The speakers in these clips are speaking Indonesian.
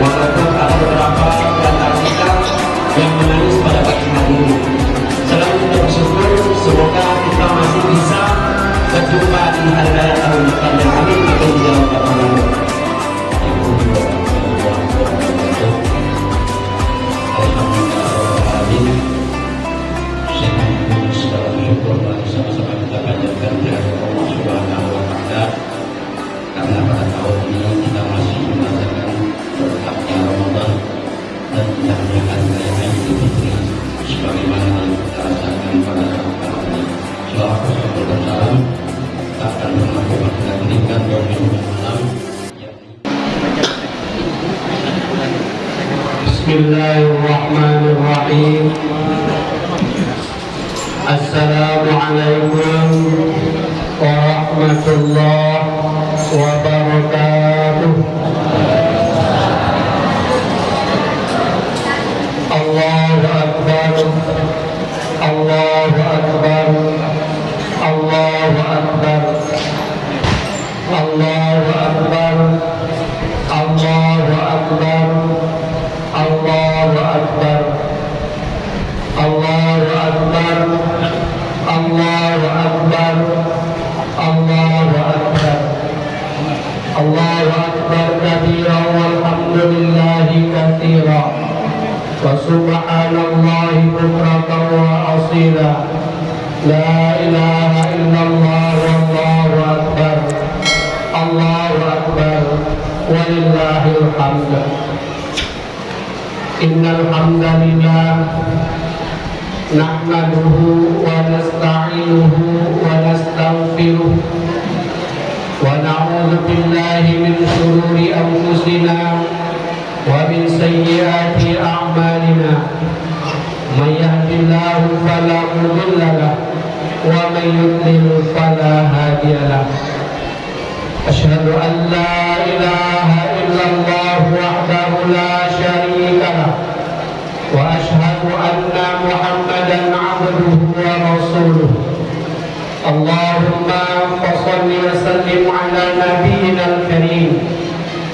walaupun ada beberapa di antara kita yang menangis pada pagi hari ini. Selalu kita bersyukur semoga kita masih bisa berjumpa di hari raya tahun depan yang amin. Akan dijawab الله بكرة وأصيلا. لا إله إلا الله والله أكبر. الله أكبر. ولله الحمد. إن الحمد لله نحمده ونستعينه ونستغفره. ونعوذ بالله من شرور أنفسنا ومن سيئات أعمالنا. May yahdihillahu fala mudilla lahu wa may yudlil fala hadiya lahu أشهد أن لا إله إلا الله وحده لا شريك له وأشهد أن محمدا عبده ورسوله. اللهم فصل وسلم على نبينا الكريم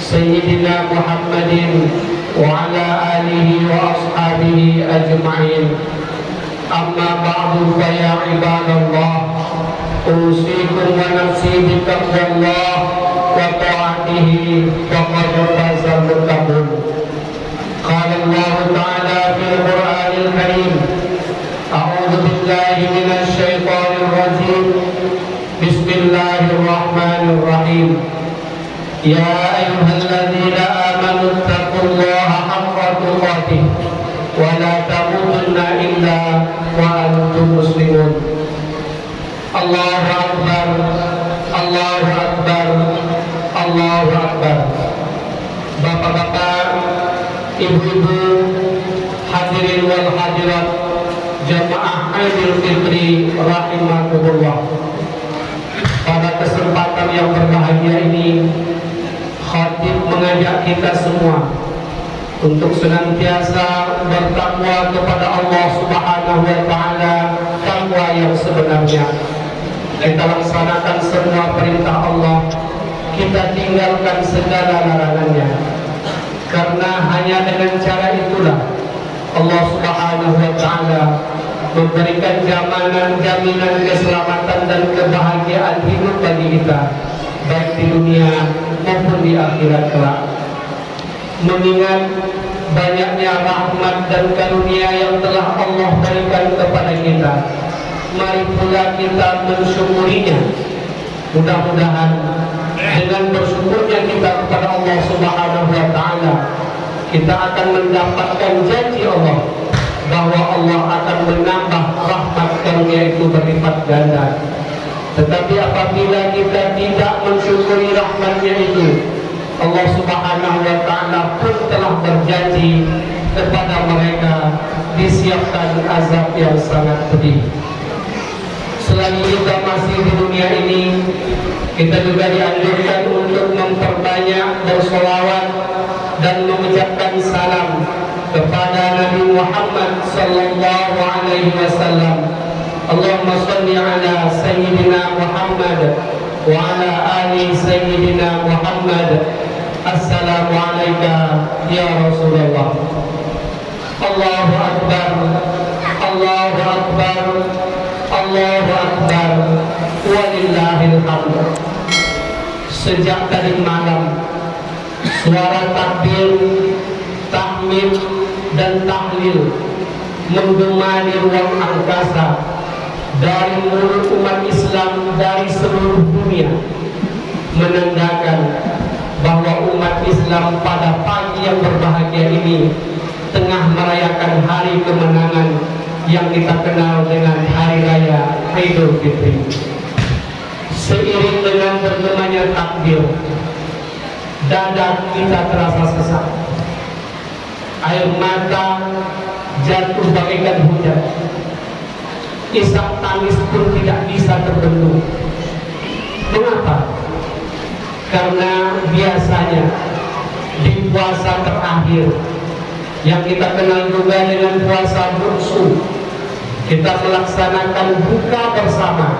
سيدنا محمد وعلى آله وأصحابه أجمعين. أما بعد فيا عباد الله أوصيكم ونفسي بتقوى الله وطاعته فقد فاز المتقون. قال الله تعالى في القرآن الكريم أعوذ بالله من الشيطان الرجيم. بسم الله الرحمن الرحيم. يا Allahu Akbar Allahu Bapak-bapak Ibu-ibu Hadirin wal hadirat Jamaah Idul Fitri Rahimahumullah Pada kesempatan yang berbahagia ini Khatib mengajak kita semua untuk senantiasa bertakwa kepada Allah Subhanahu wa taala takwa yang sebenarnya. Kita laksanakan semua perintah Allah, kita tinggalkan segala larangannya. Karena hanya dengan cara itulah Allah Subhanahu wa taala memberikan jaminan jaminan keselamatan dan kebahagiaan hidup bagi kita baik di dunia maupun di akhirat kelak. mengingat banyaknya rahmat dan karunia yang telah Allah berikan kepada kita mari pula kita mensyukurinya mudah-mudahan dengan bersyukurnya kita kepada Allah Subhanahu wa taala kita akan mendapatkan janji Allah bahwa Allah akan menambah rahmat karunia itu berlipat ganda. Tetapi apabila kita tidak mensyukuri rahmatnya itu Allah subhanahu wa ta'ala pun telah berjanji kepada mereka disiapkan azab yang sangat pedih selagi kita masih di dunia ini kita juga dianjurkan untuk memperbanyak bersolawat dan mengucapkan salam kepada Nabi Muhammad sallallahu alaihi wasallam. Allahumma salli ala sayyidina Muhammad wa ala ali sayyidina Muhammad. Assalamu alayka ya Rasulullah. Allahu Akbar. Allahu Akbar. Allahu Akbar Walillahil hamd. Sejak tadi malam Suara takbir Tahmid dan tahlil Menggema di ruang angkasa Dari mulut umat Islam Dari seluruh dunia Menandakan bahwa umat Islam pada pagi yang berbahagia ini tengah merayakan hari kemenangan yang kita kenal dengan Hari Raya Idul Fitri. Seiring dengan bergemanya takbir, dada kita terasa sesak. Air mata jatuh bagaikan hujan. Isak tangis pun tidak bisa terbendung. Mengapa? Karena biasanya di puasa terakhir yang kita kenal juga dengan puasa buksu kita melaksanakan buka bersama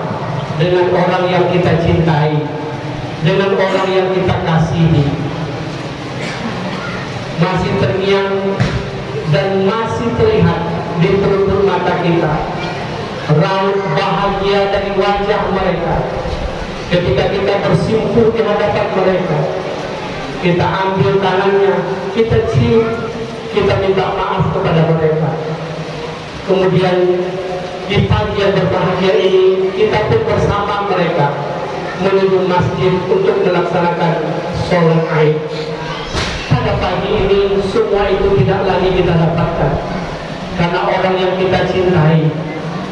dengan orang yang kita cintai dengan orang yang kita kasihi. Masih terngiang dan masih terlihat di perut mata kita raut bahagia dari wajah mereka. Ketika kita bersimpul di hadapan mereka kita ambil tangannya kita cium kita minta maaf kepada mereka. Kemudian di pagi yang berbahagia ini kita pun bersama mereka menuju masjid untuk melaksanakan sholat aid. Pada pagi ini semua itu tidak lagi kita dapatkan. Karena orang yang kita cintai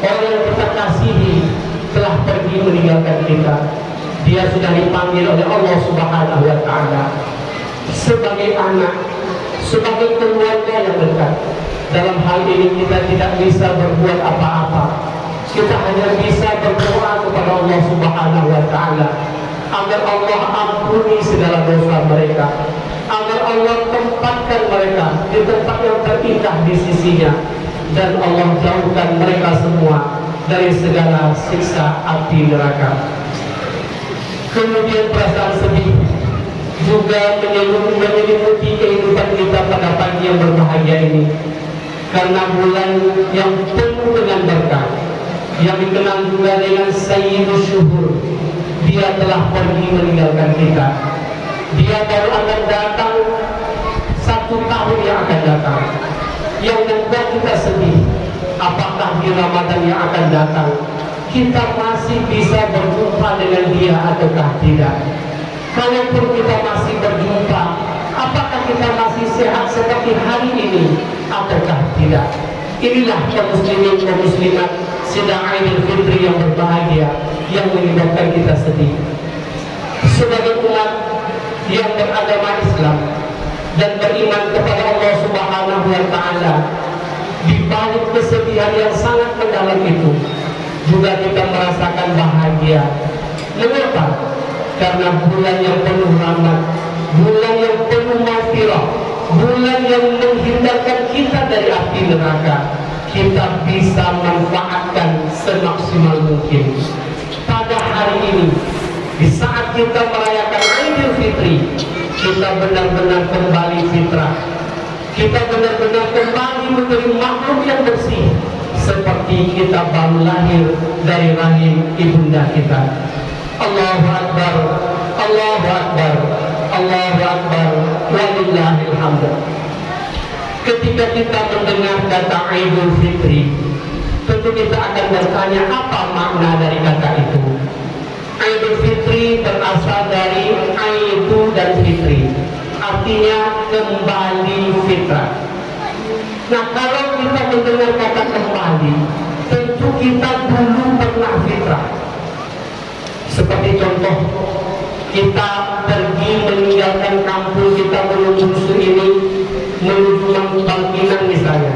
orang yang kita kasihi telah pergi meninggalkan kita. Dia sudah dipanggil oleh Allah subhanahu wa ta'ala sebagai anak sebagai keluarga yang dekat dalam hal ini kita tidak bisa berbuat apa-apa. Kita hanya bisa berdoa kepada Allah subhanahu wa ta'ala agar Allah ampuni segala dosa mereka agar Allah tempatkan mereka di tempat yang terindah di sisinya dan Allah jauhkan mereka semua dari segala siksa api neraka. Kemudian perasaan sedih juga menyelimuti kehidupan kita pada pagi yang berbahagia ini karena bulan yang penuh dengan berkah yang dikenal juga dengan Sayyidul Syuhur dia telah pergi meninggalkan kita. Dia baru akan datang satu tahun yang akan datang. Yang membuat kita sedih apakah di Ramadan yang akan datang kita masih bisa berjumpa dengan dia ataukah tidak? Kalaupun kita masih berjumpa kita masih sehat seperti hari ini. Ataukah tidak? Inilah kaum muslimin kaum muslimat sedang Idul Fitri yang berbahagia yang menyebabkan kita sedih. Sebagai umat yang beragama Islam dan beriman kepada Allah Subhanahu wa taala di balik kesedihan yang sangat mendalam itu juga kita merasakan bahagia. Mengapa? Karena bulan yang penuh rahmat bulan yang penuh maghfirah bulan yang menghindarkan kita dari api neraka kita bisa manfaatkan semaksimal mungkin. Pada hari ini di saat kita merayakan Idul Fitri kita benar-benar kembali fitrah. Kita benar-benar kembali menjadi makhluk yang bersih seperti kita baru lahir dari rahim ibunda kita. Allahu Akbar Allahu Akbar Allahu Akbar hamd ketika kita mendengar kata Idul Fitri tentu kita akan bertanya apa makna dari kata itu? Idul Fitri berasal dari Aidu dan Fitri. Artinya kembali fitrah. Nah kalau kita mendengar kata kembali tentu kita dulu pernah fitrah. Seperti contoh kita pergi meninggalkan kampung kita menuju ini menuju Bangkinang misalnya.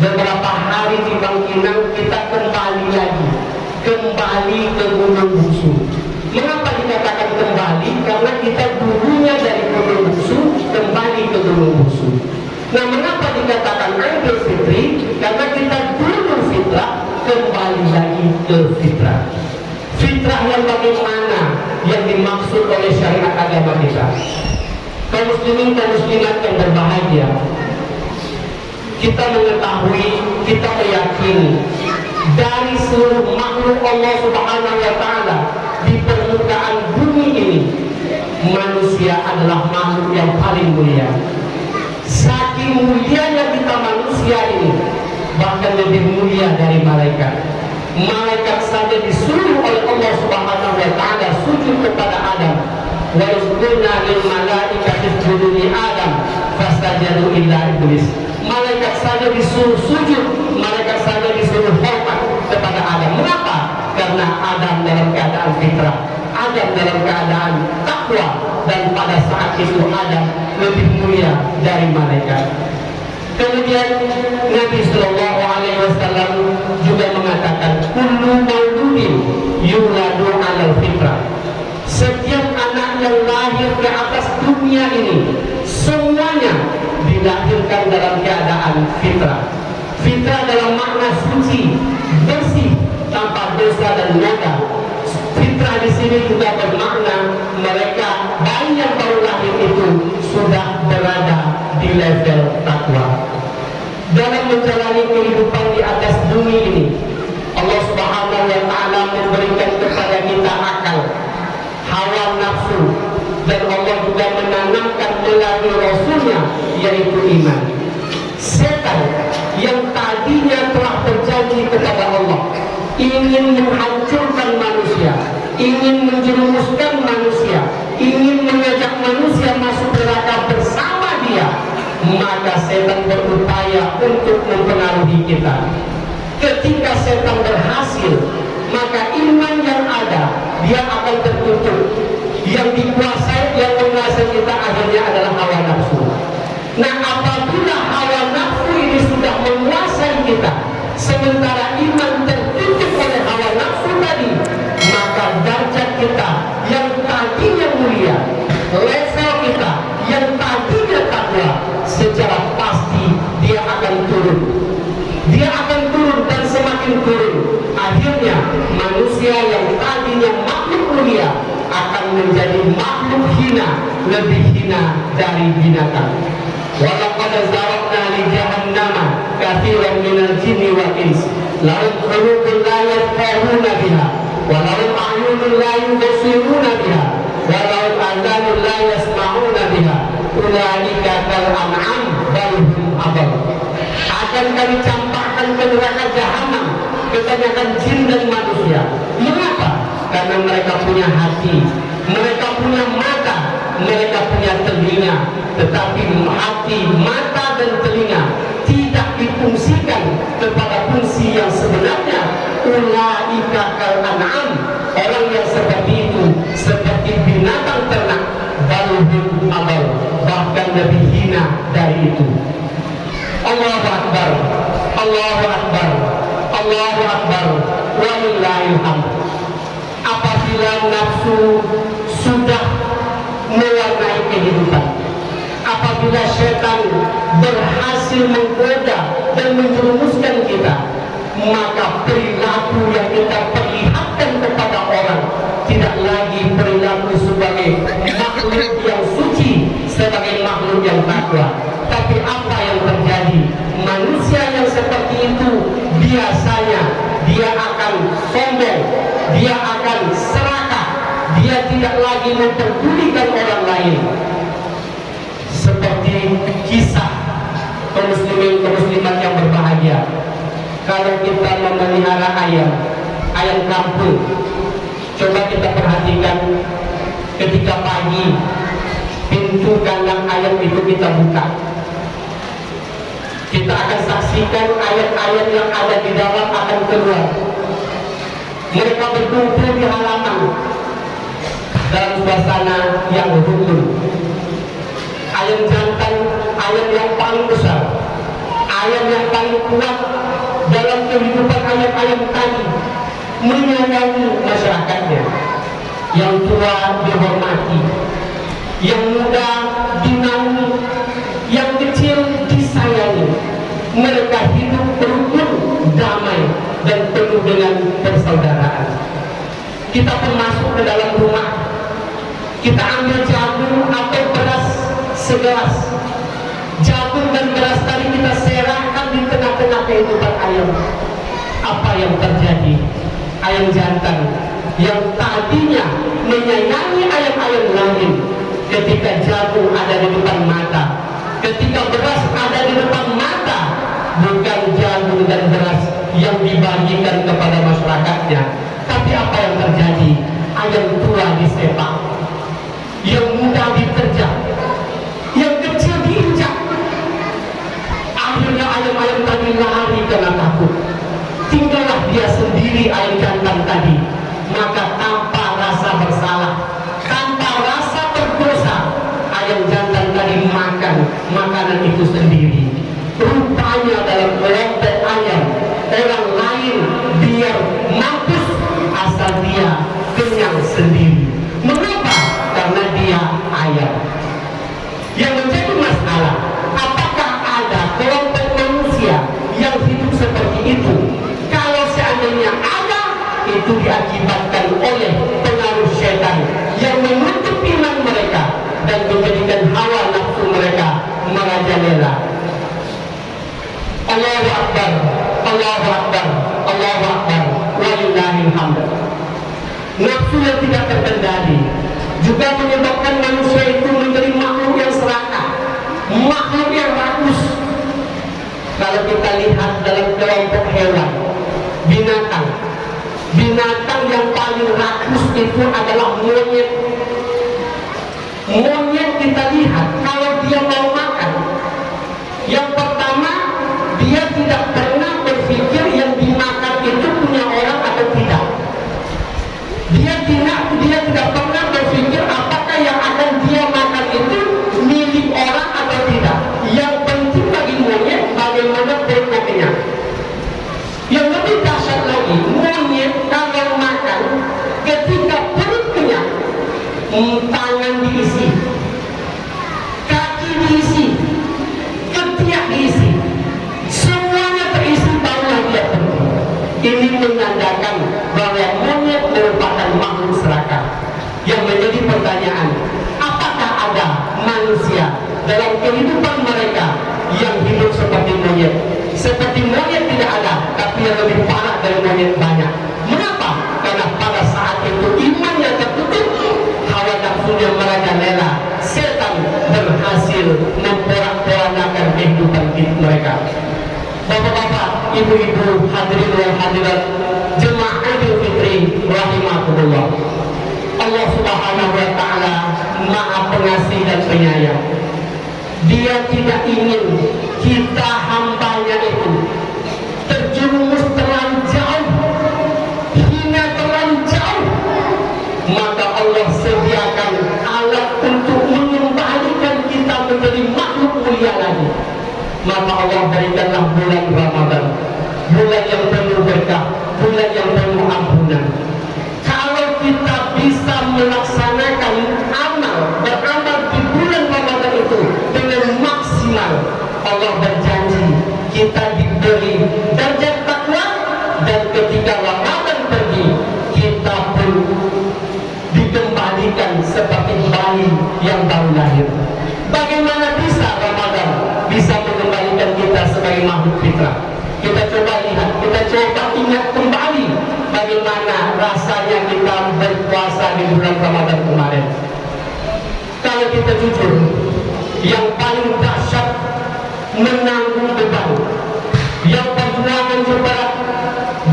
Beberapa hari di Bangkinang kita kembali lagi. Kembali ke Gunung Busu. Mengapa dikatakan kembali? Karena kita dulunya dari Gunung Busu kembali ke Gunung Busu. Nah mengapa dikatakan Idul Fitri? Karena kita dulu fitrah kembali lagi ke fitrah. Fitrah yang bagaimana dimaksud oleh syariat agama kita. Kaum muslimin dan muslimat yang berbahagia. Kita mengetahui kita meyakini dari seluruh makhluk Allah subhanahu wa ta'ala di permukaan bumi ini manusia adalah makhluk yang paling mulia. Saking mulianya kita manusia ini bahkan lebih mulia dari malaikat malaikat saja disuruh oleh Allah Subhanahu wa taala sujud kepada Adam. Wa yasjuduna lil malaikati isjudu li Adam fastajadu illa iblis. Malaikat saja disuruh sujud, malaikat saja disuruh hormat kepada Adam. Mengapa? Karena Adam dalam keadaan fitrah, Adam dalam keadaan takwa dan pada saat itu Adam lebih mulia dari malaikat. Kemudian Nabi Shallallahu Alaihi Wasallam juga mengatakan, "Kullu mauludin yuladu alal fitrah." Setiap anak yang lahir ke atas dunia ini, semuanya dilahirkan dalam keadaan fitrah. Fitrah dalam makna suci, bersih, tanpa dosa dan noda. Fitrah di sini juga bermakna mereka bayi yang baru lahir itu sudah berada di level takwa dalam menjalani kehidupan di atas bumi ini. Allah subhanahu wa ta'ala memberikan kepada kita akal hawa nafsu dan Allah juga menanamkan melalui Rasulnya yaitu iman. Setan yang tadinya telah berjanji kepada Allah ingin menghancurkan manusia ingin menjerumuskan manusia ingin mengajak manusia masuk neraka maka setan berupaya untuk mempengaruhi kita. Ketika setan berhasil maka iman yang ada dia akan tertutup yang dikuasai yang menguasai kita akhirnya adalah hawa nafsu. Nah apabila hawa nafsu ini sudah menguasai kita sementara iman manusia yang tadinya makhluk mulia akan menjadi makhluk hina lebih hina dari binatang. Walaqad zarabna li jahannama katsiran minal jinni wal ins. Lahum qulubun la yafqahuna biha wa lahum a'yunun la yubsiruna biha wa lahum adhanun la yasma'una biha. Ulaika kal an'am akan kami campakkan ke neraka jahanam kebanyakan jin dan manusia karena mereka punya hati mereka punya mata mereka punya telinga. Tetapi hati mata dan telinga tidak difungsikan kepada fungsi yang sebenarnya. Ulaika kal an'am orang yang seperti itu seperti binatang ternak balhum abal. Bahkan lebih hina dari itu Allahu Akbar Allahu Akbar Allahu Akbar walillahil hamd apabila nafsu sudah mewarnai kehidupan. Apabila setan berhasil menggoda dan menjerumuskan kita maka perilaku yang kita perlihatkan kepada orang tidak lagi perilaku sebagai makhluk yang suci sebagai makhluk yang takwa tapi apa yang terjadi manusia yang seperti itu biasanya dia akan sombong dia akan serakah dia tidak lagi memperdulikan orang lain. Seperti kisah kaum muslimin kaum muslimat yang berbahagia. Kalau kita memelihara ayam ayam kampung coba kita perhatikan ketika pagi pintu kandang ayam itu kita buka. Kita akan saksikan ayat-ayat yang ada di dalam akan keluar. Mereka berkumpul di halaman dalam suasana yang rukun ayam jantan ayam yang paling besar ayam yang paling kuat dalam kehidupan ayam-ayam tadi menyayangi masyarakatnya. Yang tua dihormati yang muda dinaungi yang kecil disayangi. Mereka hidup rukun damai dan penuh dengan persaudaraan. Kita pun masuk ke dalam rumah kita ambil jagung atau beras segelas. Jagung dan beras tadi kita serahkan di tengah-tengah kehidupan ayam. Apa yang terjadi? Ayam jantan yang tadinya menyayangi ayam-ayam lain ketika jagung ada di depan mata ketika beras ada di depan mata bukan jagung dan beras yang dibagikan kepada masyarakatnya. Tapi apa yang terjadi? Ayam tua disepak yang muda diterjang yang kecil diinjak. Akhirnya ayam-ayam tadi lari karena takut. Tinggallah dia sendiri ayam jantan tadi. Maka tanpa rasa bersalah tanpa rasa berdosa ayam jantan tadi makan makanan itu sendiri yang tidak terkendali. Juga menyebabkan manusia itu menjadi makhluk yang serakah makhluk yang rakus kalau kita lihat dalam kelompok hewan binatang. Binatang yang paling rakus itu adalah dia tidak dia tidak pernah berpikir kehidupan mereka yang hidup seperti monyet. Seperti monyet tidak ada tapi yang lebih parah dari monyet banyak. Mengapa? karena pada saat itu imannya tertutup hawa nafsunya merajalela setan berhasil memporak-porandakan kehidupan hidup mereka. Bapak-bapak, ibu-ibu, hadirin dan hadirat Jemaah Idul Fitri Rahimahullah Allah subhanahu wa ta'ala Maha pengasih dan penyayang Dia tidak ingin kita hambanya itu Terjerumus terlalu jauh Hina terlalu jauh. Maka Allah sediakan alat untuk mengembalikan kita menjadi makhluk mulia lagi. Maka Allah berikanlah bulan Ramadan bulan yang penuh berkah kita sebagai makhluk fitrah kita coba lihat kita coba ingat kembali bagaimana rasanya kita berpuasa di bulan Ramadan kemarin. Kalau kita jujur, yang paling dahsyat menanggung beban, yang perjuangan terberat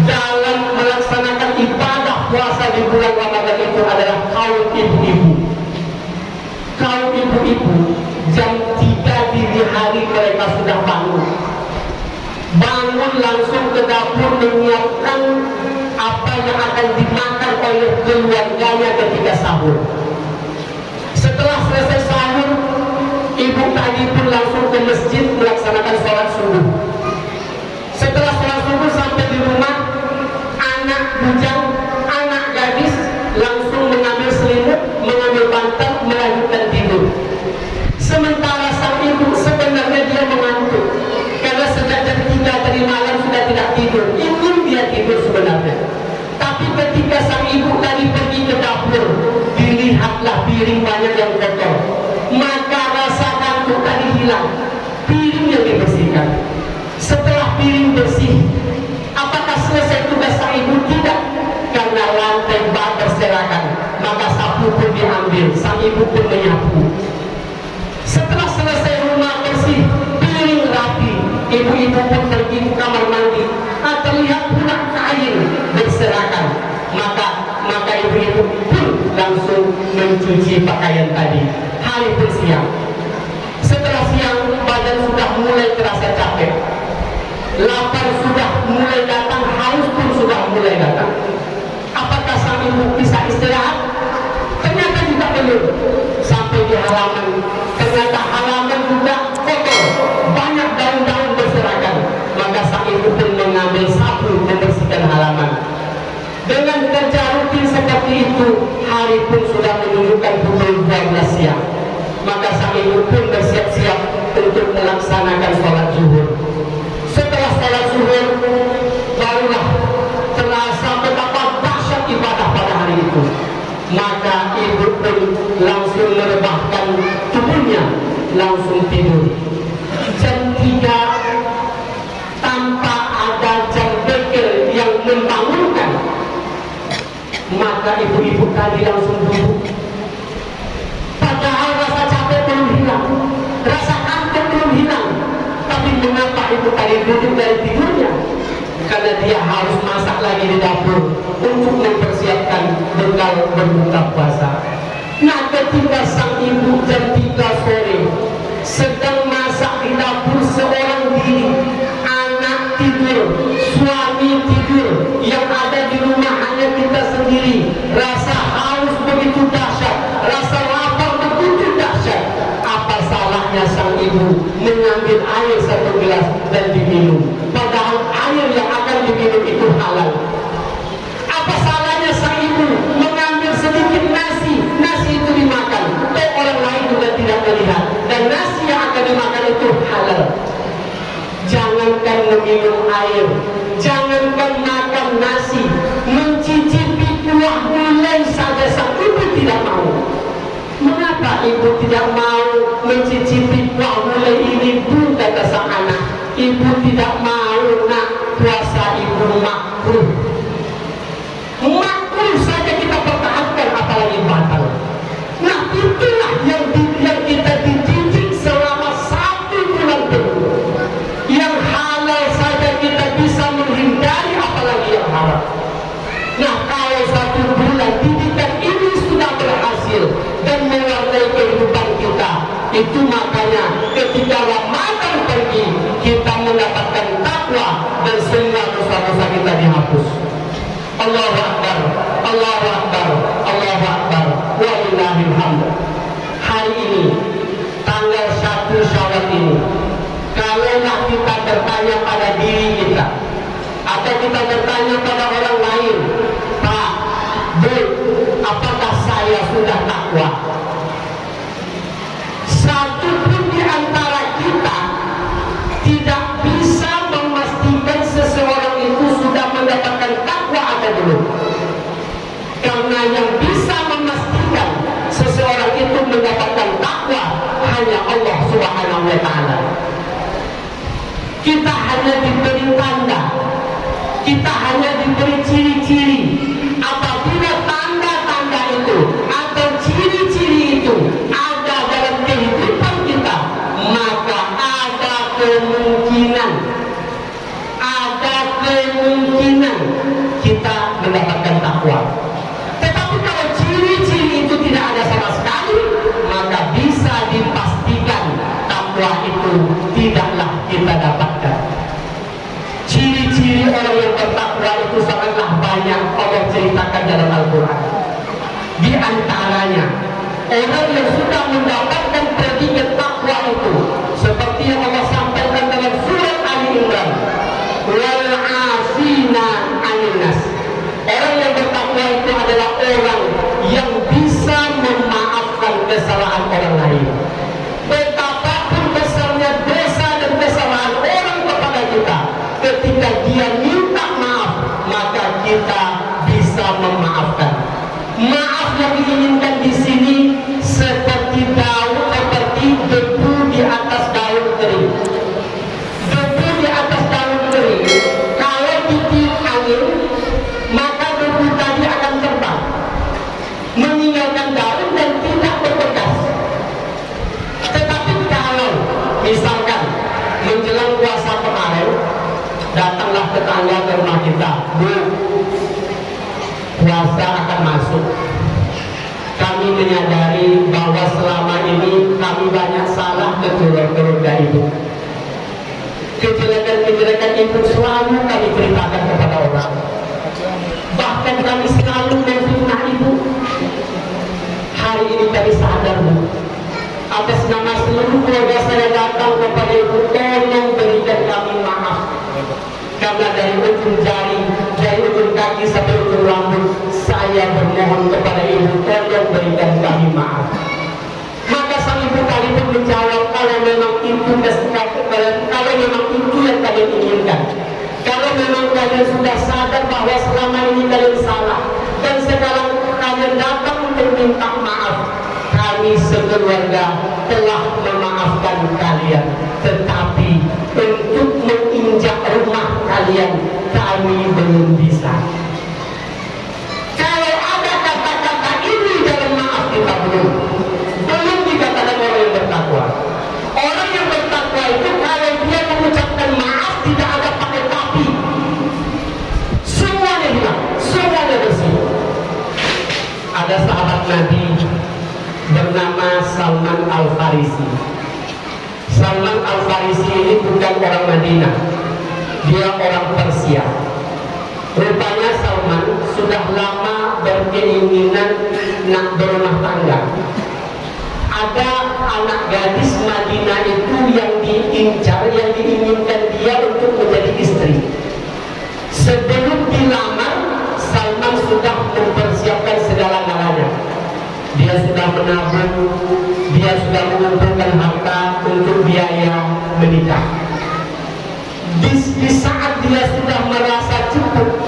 dalam melaksanakan ibadah puasa di bulan Ramadan langsung ke dapur menyiapkan apa yang akan dimakan oleh keluarganya ketika sahur. Setelah selesai sahur, ibu tadi pun langsung ke masjid melaksanakan sholat subuh. Setelah sholat subuh sampai di rumah, anak bujang, piring banyak yang kotor. Maka rasa kantuk tadi hilang. Piring yang dibersihkan. Setelah piring bersih, apakah selesai tugas sang ibu? Tidak. Karena lantai bak berserakan. Maka sapu pun diambil. Sang ibu pun menyapu. Setelah selesai rumah bersih, piring rapi, ibu-ibu pun pergi ke kamar mandi. Mencuci pakaian tadi. Hari pun siang. Setelah siang, badan sudah mulai terasa capek. Lapar sudah mulai datang, haus pun sudah mulai datang. Apakah sang ibu bisa istirahat? Ternyata juga belum. Sampai di halaman, itu, hari pun sudah menunjukkan pukul 12 siang. Maka sang ibu pun bersiap-siap untuk melaksanakan sholat zuhur. Setelah sholat zuhur, barulah terasa betapa dahsyat ibadah pada hari itu. Maka ibu pun langsung merebahkan tubuhnya, langsung tidur. Jam 3 maka ibu-ibu tadi langsung duduk. Padahal rasa capek belum hilang, rasa kantuk belum hilang. Tapi mengapa ibu tadi duduk dari tidurnya? Karena dia harus masak lagi di dapur untuk mempersiapkan bekal berbuka puasa. Nah ketika sang ibu jam 3 sore sedang masak di dapur seorang diri, anak tidur, suami tidur, yang ada di rumah kita sendiri. Rasa haus begitu dahsyat, rasa lapar begitu dahsyat. Apa salahnya sang ibu mengambil air satu gelas dan diminum? Padahal air yang akan diminum itu halal. Apa salahnya sang ibu mengambil sedikit nasi, nasi itu dimakan, dan orang lain juga tidak melihat, dan nasi yang akan dimakan itu halal. Jangankan meminum air, jangankan makan nasi, gulai saja sang ibu tidak mau. Mengapa ibu tidak mau mencicipi kuah gulai ini bu kata sang anak? Ibu tidak mau nak puasa ibu makruh. Makruh saja kita pertahankan apalagi batal. Nah itulah yang, yang kita dididik itu makanya ketika Ramadan pergi kita mendapatkan takwa dan semua dosa-dosa kita dihapus. Allahu Akbar, Allahu Akbar, Allahu Akbar, hamd. Hari ini, tanggal 1 Syawal ini, kalaulah kita bertanya pada diri kita, atau kita bertanya pada orang lain, Allah Subhanahu wa taala. Kita hanya diberi tanda, kita hanya diberi ciri-ciri. Tidaklah kita dapatkan. Ciri-ciri orang yang bertakwa itu sangatlah banyak Allah ceritakan dalam Al-Quran. Di antaranya, orang yang sudah mendapatkan predikat takwa itu, seperti yang Allah sampaikan dalam surat Ali Imran, wal asina aninas. Orang yang bertakwa itu adalah orang yang bisa memaafkan kesalahan orang lain. Menyadari bahwa selama ini kami banyak salah ke keluarga ibu. Kejelekan-kejelekan ibu selalu kami ceritakan kepada orang. Bahkan kami selalu memfitnah ibu. Hari ini kami sadar bu, atas nama seluruh keluarga saya datang kepada ibu tolong berikan kami maaf karena dari ujung jari dari ujung kaki sampai ujung rambut saya bermohon kepada ibu tolong berikan kami maaf. Maka sang ibu kali pun menjawab kalau memang itu kalau memang itu yang kalian inginkan kalau memang kalian sudah sadar bahwa selama ini kalian salah dan sekarang kalian datang untuk minta maaf kami sekeluarga telah memaafkan kalian. Tetapi untuk menginjak rumah kalian kami belum bisa Nabi bernama Salman Al Farisi. Salman Al Farisi ini bukan orang Madinah, dia orang Persia. Rupanya Salman sudah lama berkeinginan nak berumah tangga. Ada anak gadis Madinah itu yang diincar, yang diinginkan dia untuk menjadi istri. Sebelum menabung, dia sudah mengumpulkan harta untuk biaya menikah. Di, di saat dia sudah merasa cukup,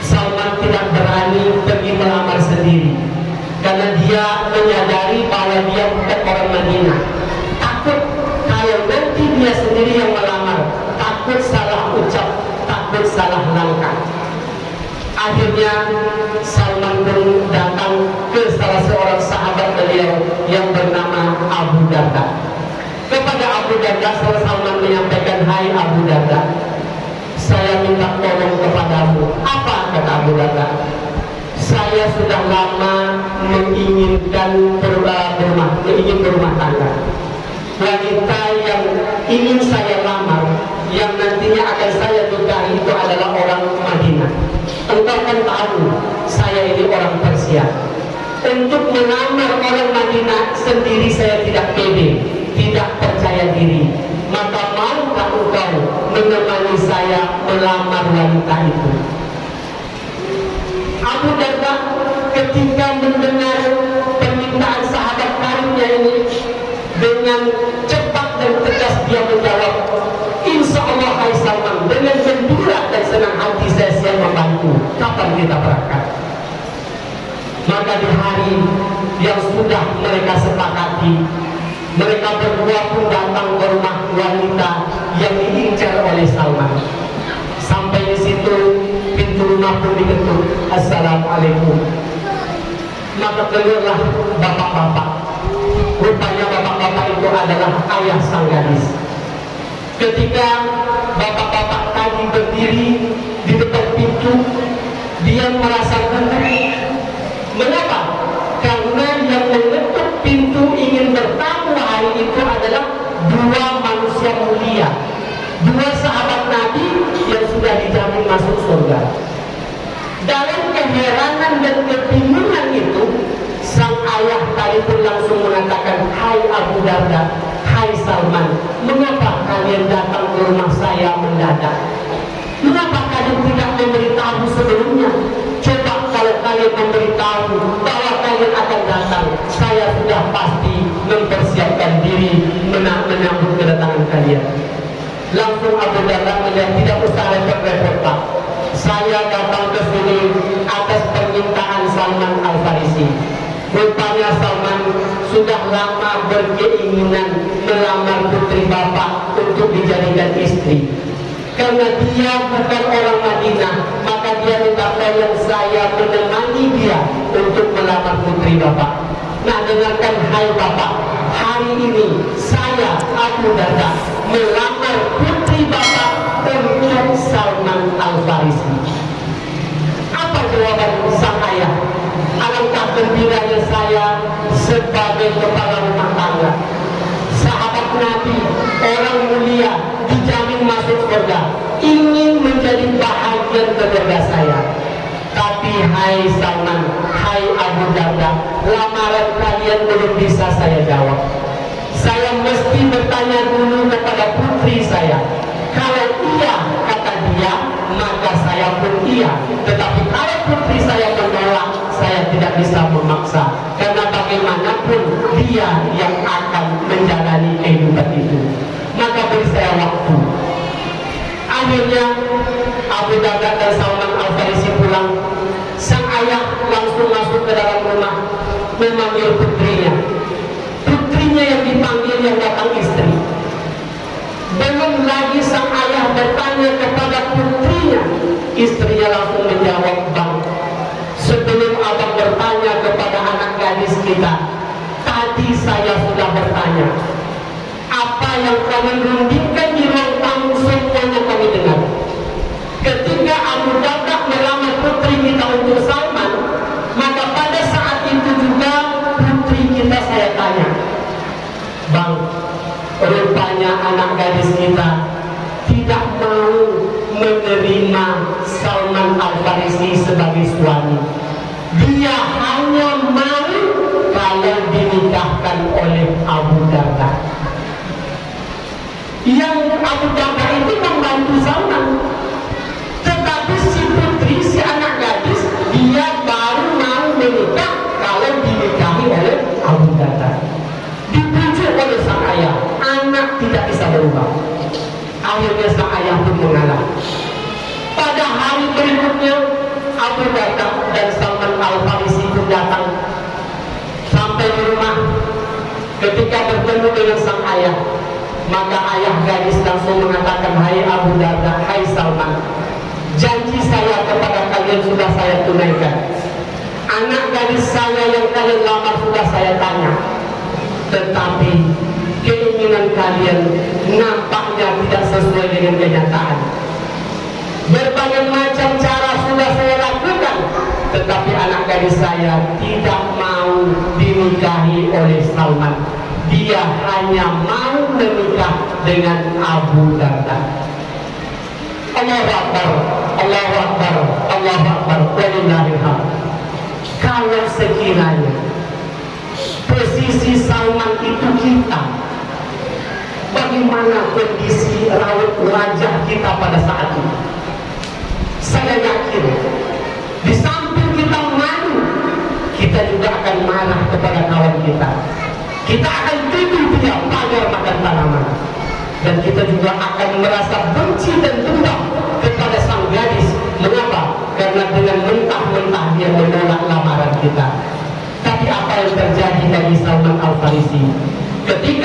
Salman tidak berani pergi melamar sendiri karena dia menyadari bahwa dia bukan orang Madinah. Takut kalau nanti dia sendiri yang melamar, takut salah ucap, takut salah langkah akhirnya Salman pun datang ke salah seorang sahabat beliau yang bernama Abu Darda. Kepada Abu Darda, Salman menyampaikan, Hai Abu Darda, saya minta tolong kepadamu. Apa kata Abu Darda? Saya sudah lama menginginkan berubah berumah, ingin berumah tangga. Wanita yang ingin saya lamar, yang nantinya akan saya nikahi itu adalah orang Madinah. Engkau kan tahu, saya ini orang Persia. Untuk melamar orang Madinah sendiri saya tidak pede, tidak percaya diri. Maka maukah engkau menemani saya melamar wanita itu? Abu Darda ketika mendengar permintaan sahabat karibnya ini dengan cepat dan tegas dia menjawab Insya Allah Hai Salman dengan gembira dan senang hati saya siap membantu kapan kita berangkat maka di hari yang sudah mereka sepakati mereka berdua pun datang ke rumah wanita yang diincar oleh Salman. Sampai di situ pintu rumah pun diketuk Assalamualaikum. Maka keluarlah bapak-bapak. Rupanya bapak-bapak itu adalah ayah sang gadis. Ketika bapak-bapak tadi berdiri di depan pintu dia merasa gugup mengapa? karena yang mengetuk pintu ingin bertamu hari itu adalah dua yang mulia. Dua sahabat Nabi yang sudah dijamin masuk surga. Dalam keheranan dan kebingungan itu sang ayah tadi pun langsung mengatakan hai Abu Darda hai Salman mengapa kalian datang ke rumah saya mendadak? Mengapa kalian tidak memberitahu sebelumnya kalian memberitahu bahwa kalian akan datang saya sudah pasti mempersiapkan diri menyambut kedatangan kalian. Langsung Abu Darda melihat tidak usah repot-repot Pak. Saya datang ke sini atas permintaan Salman Al Farisi rupanya Salman sudah lama berkeinginan melamar putri bapak untuk dijadikan istri. Karena dia bukan orang Madinah dia minta tolong saya menemani dia untuk melamar putri bapak. Nah dengarkan hai bapak hari ini saya Abu Darda melamar putri bapak untuk Salman Al-Farisi. Apa jawaban sang ayah alangkah gembiranya saya sebagai kepala rumah tangga? Sahabat Nabi orang mulia dijamin masuk surga ingin menjadi keluarga saya tapi hai Salman hai Abu Darda lamaran kalian belum bisa saya jawab. Saya mesti bertanya dulu kepada putri saya. Kalau iya kata dia maka saya pun iya. Tetapi kalau putri saya menolak saya tidak bisa memaksa. Karena bagaimanapun dia yang akan menjalani kehidupan itu. Maka beri saya waktu. Akhirnya Abu Darda dan Salman Al Farisi pulang. Sang ayah langsung masuk ke dalam rumah memanggil putrinya. Putrinya yang dipanggil yang datang istri. Belum lagi sang ayah bertanya kepada putrinya. Istrinya langsung menjawab bang sebelum abang bertanya kepada anak gadis kita tadi saya sudah bertanya. Apa yang kami rundingkan di ruang tamu semuanya kami dengar ketika Abu Darda melamar putri kita untuk Salman maka pada saat itu juga putri kita saya tanya bang rupanya anak gadis kita tidak mau menerima Salman Al-Farisi sebagai suami. Dia hanya mau kalau dinikahkan oleh Abu Darda yang anak tidak bisa berubah. Akhirnya sang ayah pun mengalah. Pada hari berikutnya Abu Darda dan Salman Al-Farisi pun datang sampai di rumah. Ketika bertemu dengan sang ayah maka ayah gadis langsung mengatakan hai Abu Darda, hai Salman janji saya kepada kalian sudah saya tunaikan. Anak gadis saya yang kalian lamar sudah saya tanya. Tetapi keinginan kalian nampaknya tidak sesuai dengan kenyataan. Berbagai macam cara sudah saya lakukan tetapi anak gadis saya tidak mau dinikahi oleh Salman. Dia hanya mau menikah dengan Abu Darda Allah Akbar Allah Akbar Allah Akbar kalau sekiranya posisi Salman itu kita bagaimana kondisi raut wajah kita pada saat itu saya yakin di samping kita malu kita juga akan marah kepada kawan kita. Kita akan tuduh dia pagar makan tanaman. Dan kita juga akan merasa benci dan dendam kepada sang gadis. Mengapa? karena dengan mentah-mentah dia menolak lamaran kita. Tapi apa yang terjadi dari Salman Al-Farisi? Ketika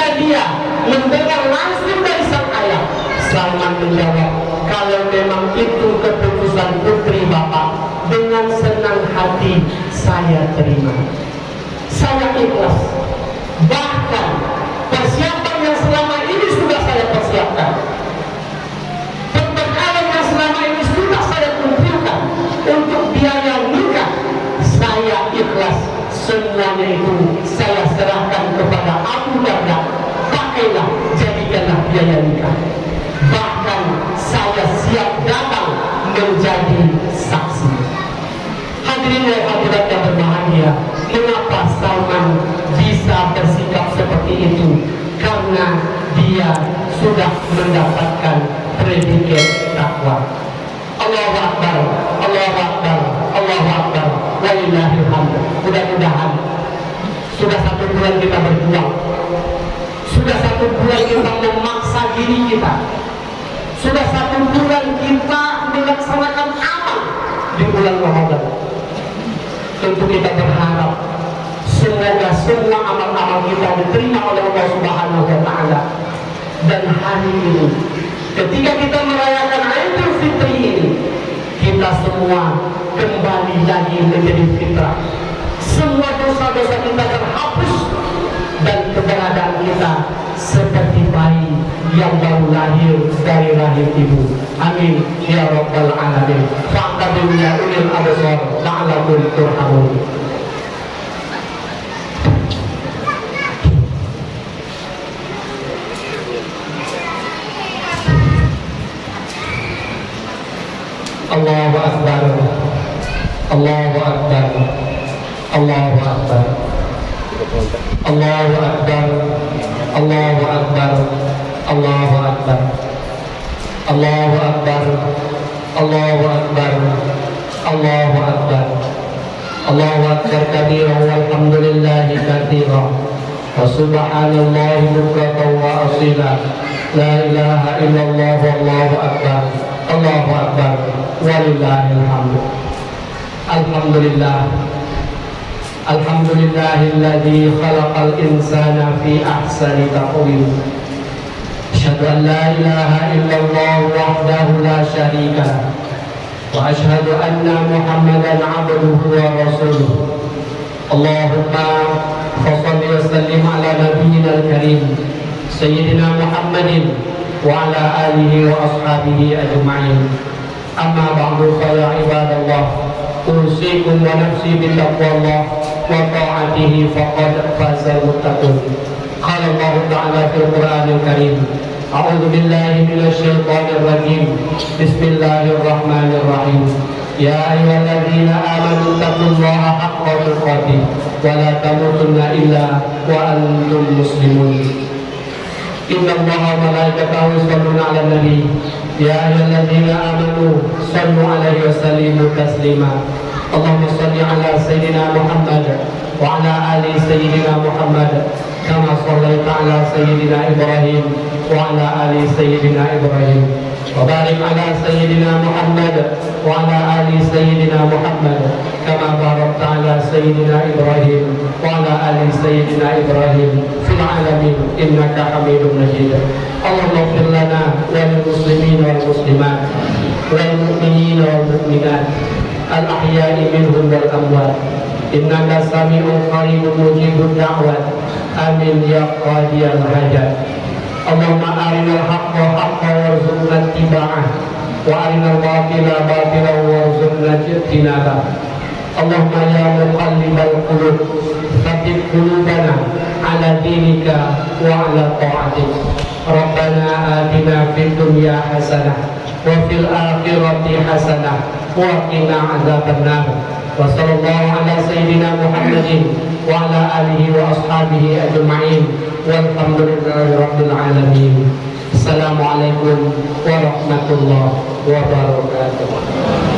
mendengar langsung dari sang ayah Salman menjawab kalau memang itu keputusan putri bapak dengan senang hati saya terima. Saya ikhlas. Bahkan persiapan yang selama ini sudah saya persiapkan perbekalan yang selama ini sudah saya kumpulkan untuk biaya nikah saya ikhlas. Semuanya itu saya serahkan kepada Abu Darda pakailah jadikanlah biaya nikah. Bahkan saya siap datang menjadi saksi. Hadirin yang hadirat yang berbahagia mengapa Salman bisa bersikap seperti itu? Karena dia sudah mendapatkan predikat takwa. Allah Akbar Allah Akbar Allah Akbar. Walillahilhamd. Mudah-mudahan sudah satu bulan kita berjuang sudah satu bulan kita memaksa diri kita, sudah satu bulan kita melaksanakan amal di bulan Ramadan. Tentu kita berharap semoga semua amal-amal kita diterima oleh Allah Subhanahu wa taala. Dan hari ini ketika kita merayakan Idul Fitri ini kita semua kembali lagi menjadi fitrah. Semua dosa-dosa kita terhapus dan keberadaan kita seperti bayi yang baru lahir dari rahim ibu. Amin ya rabbal alamin. Fa'tabiru ya ulil absar la'allakum turhamun. Allahu akbar. Allahu akbar. Allahu akbar. Allahu akbar. Allahu akbar. Allahu akbar. Allahu akbar. Allahu akbar. Allahu akbar. Allahu akbar kabira walhamdulillahi katsira. Wa subhanallahi bukratan wa asila. La ilaha illallah wallahu akbar. Allahu akbar. Walillahil hamd. Alhamdulillah. الحمد لله الذي خلق الإنسان في أحسن تقويم أشهد أن لا إله إلا الله وحده لا شريك له. وأشهد أن محمدا عبده ورسوله. اللهم فصل وسلم على نبينا الكريم سيدنا محمد وعلى آله وأصحابه أجمعين. أما بعد فيا عباد الله أوصيكم ونفسي بتقوى الله وطاعته فقد فاز المتقون قال الله تعالى في القرآن الكريم أعوذ بالله من الشيطان الرجيم بسم الله الرحمن الرحيم يا أيها الذين آمنوا اتقوا الله حق تقاته ولا تموتن إلا وأنتم مسلمون إن الله وملائكته يصلون على النبي يا أيها الذين آمنوا صلوا عليه وسلموا تسليما اللهم صل على سيدنا محمد وعلى آل سيدنا محمد كما صليت على سيدنا إبراهيم وعلى آل سيدنا إبراهيم وبارك على سيدنا محمد وعلى آل سيدنا محمد كما باركت على سيدنا إبراهيم وعلى آل سيدنا إبراهيم في العالمين إنك حميد مجيد اللهم اغفر لنا وللمسلمين والمسلمات والمؤمنين والمؤمنات الأحياء منهم والأموات إنك سميع قريب مجيب الدعوات آمين يا قاضي الحاجات اللهم أرنا الحق حقا وارزقنا اتباعه وأرنا الباطل باطلا وارزقنا اجتنابه Allahumma ya muqallibal qulub thabbit qulubana ala dinika wa ala ta'atik. Rabbana atina fid dunya hasanah wa fil akhirati hasanah wa qina adzabannar. Wa sallallahu ala sayyidina Muhammadin wa ala alihi wa ashabihi ajma'in. Walhamdulillahi rabbil alamin. Assalamualaikum warahmatullahi wabarakatuh.